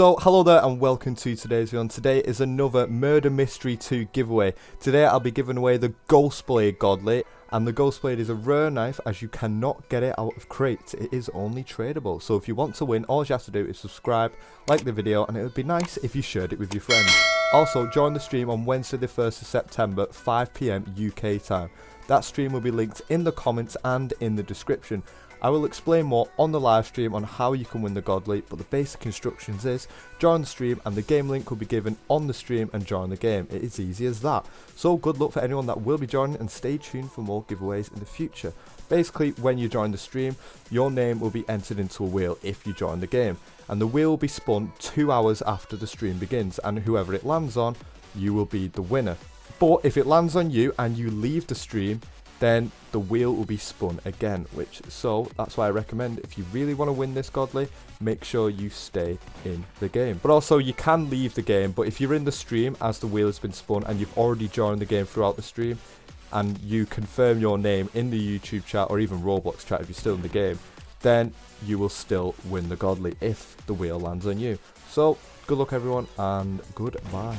So, hello there and welcome to today's video. And today is another Murder Mystery 2 giveaway. Today I'll be giving away the Ghost Blade Godly. And the Ghost Blade is a rare knife as you cannot get it out of crates. It is only tradable. So if you want to win, all you have to do is subscribe, like the video, and it would be nice if you shared it with your friends. Also, join the stream on Wednesday the 1st of September, 5pm UK time. That stream will be linked in the comments and in the description. I will explain more on the live stream on how you can win the Godly, but the basic instructions is join the stream and the game link will be given on the stream and join the game. It is easy as that. So good luck for anyone that will be joining and stay tuned for more giveaways in the future. Basically, when you join the stream, your name will be entered into a wheel if you join the game, and the wheel will be spun two hours after the stream begins, and whoever it lands on, you will be the winner. But if it lands on you and you leave the stream, then the wheel will be spun again which so that's why I recommend if you really want to win this godly make sure you stay in the game. But also you can leave the game but if you're in the stream as the wheel has been spun and you've already joined the game throughout the stream and you confirm your name in the YouTube chat or even Roblox chat if you're still in the game then you will still win the godly if the wheel lands on you. So good luck everyone and goodbye